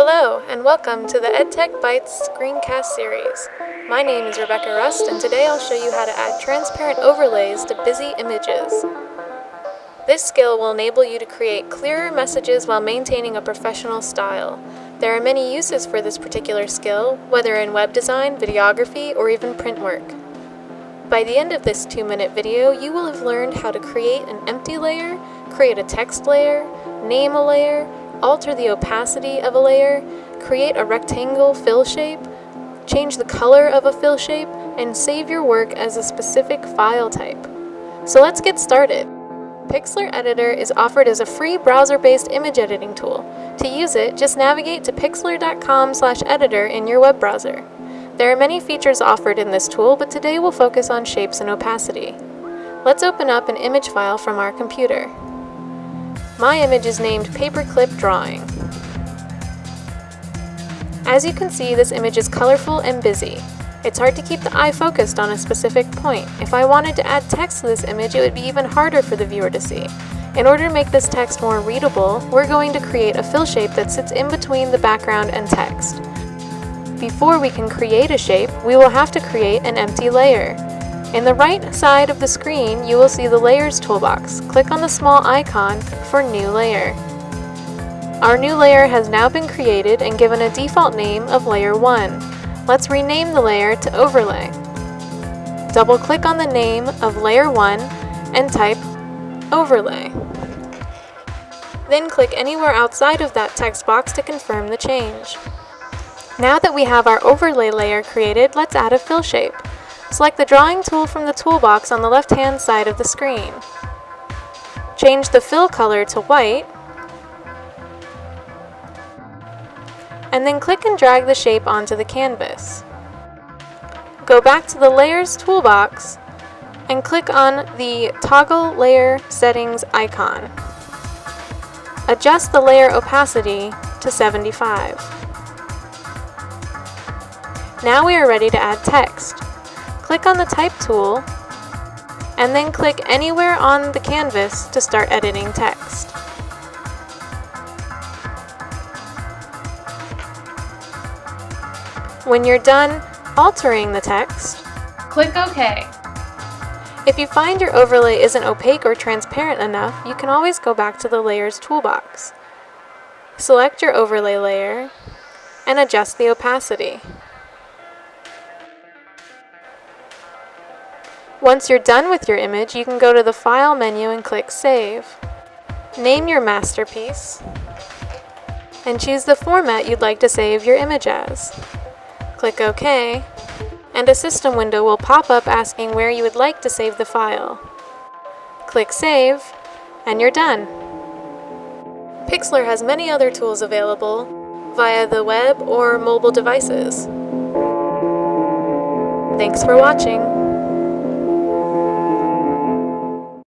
Hello, and welcome to the EdTech Bytes screencast series. My name is Rebecca Rust, and today I'll show you how to add transparent overlays to busy images. This skill will enable you to create clearer messages while maintaining a professional style. There are many uses for this particular skill, whether in web design, videography, or even print work. By the end of this two-minute video, you will have learned how to create an empty layer, create a text layer, name a layer, alter the opacity of a layer, create a rectangle fill shape, change the color of a fill shape, and save your work as a specific file type. So let's get started. Pixlr Editor is offered as a free browser-based image editing tool. To use it, just navigate to pixlr.com/editor in your web browser. There are many features offered in this tool, but today we'll focus on shapes and opacity. Let's open up an image file from our computer. My image is named Paperclip Drawing. As you can see, this image is colorful and busy. It's hard to keep the eye focused on a specific point. If I wanted to add text to this image, it would be even harder for the viewer to see. In order to make this text more readable, we're going to create a fill shape that sits in between the background and text. Before we can create a shape, we will have to create an empty layer. In the right side of the screen, you will see the Layers toolbox. Click on the small icon for New Layer. Our new layer has now been created and given a default name of Layer 1. Let's rename the layer to Overlay. Double-click on the name of Layer 1 and type Overlay. Then click anywhere outside of that text box to confirm the change. Now that we have our overlay layer created, let's add a fill shape. Select the drawing tool from the toolbox on the left-hand side of the screen. Change the fill color to white, and then click and drag the shape onto the canvas. Go back to the Layers toolbox and click on the Toggle Layer Settings icon. Adjust the layer opacity to 75. Now we are ready to add text. Click on the Type tool, and then click anywhere on the canvas to start editing text. When you're done altering the text, click OK. If you find your overlay isn't opaque or transparent enough, you can always go back to the Layers toolbox. Select your overlay layer and adjust the opacity. Once you're done with your image, you can go to the File menu and click Save. Name your masterpiece, and choose the format you'd like to save your image as. Click OK, and a system window will pop up asking where you would like to save the file. Click Save, and you're done. Pixlr has many other tools available via the web or mobile devices. Thanks for watching.